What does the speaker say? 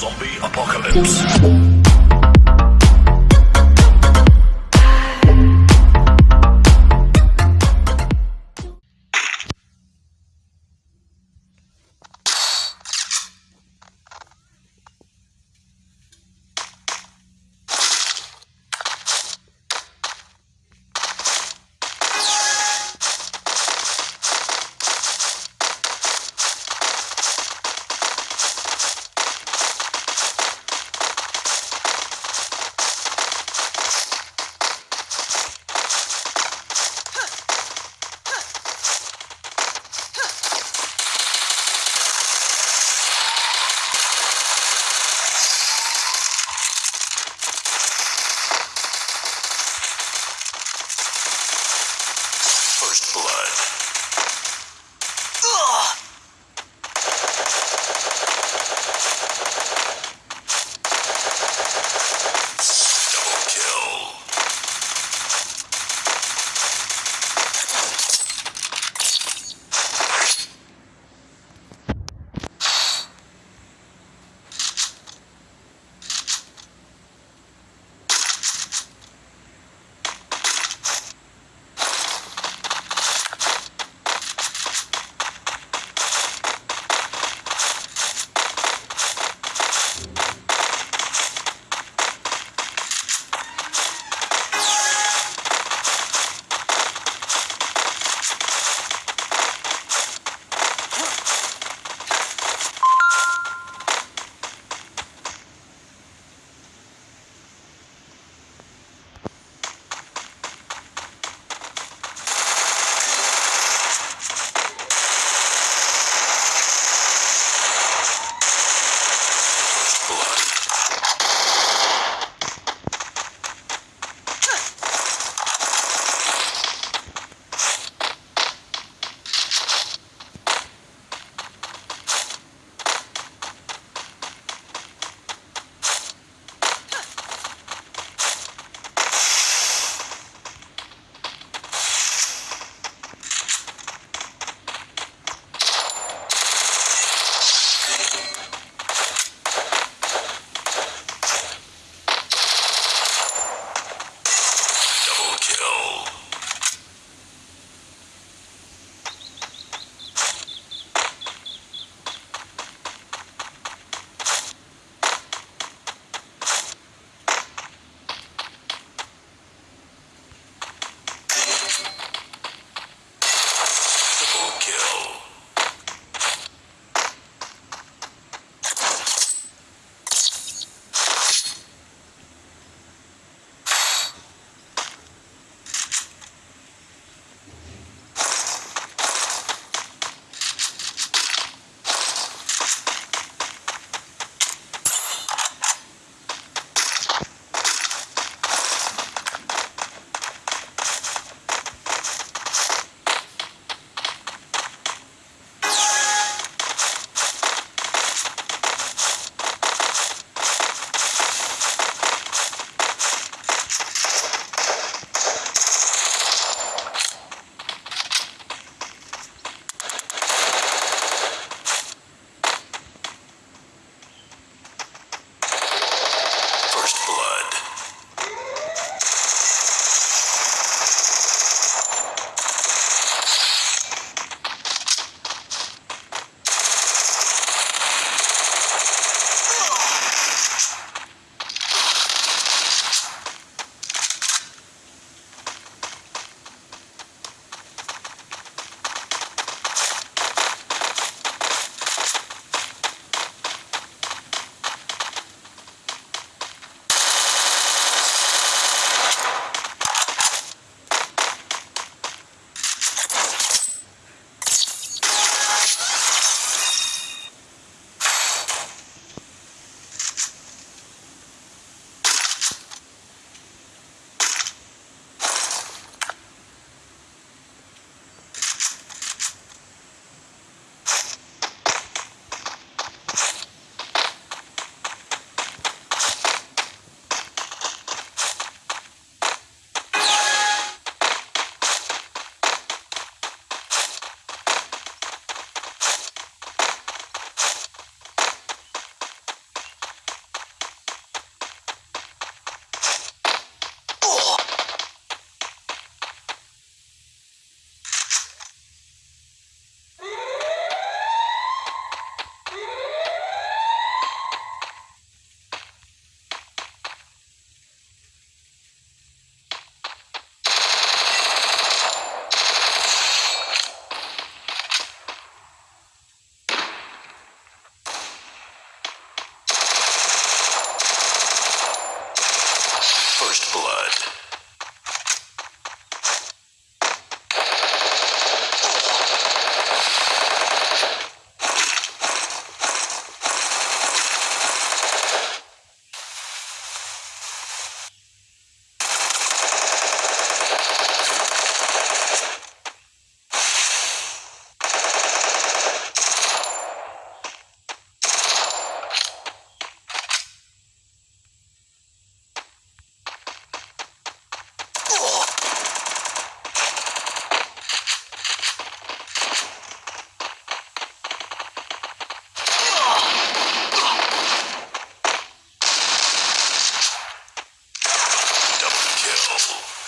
Zombie Apocalypse. First Blood. First. awful.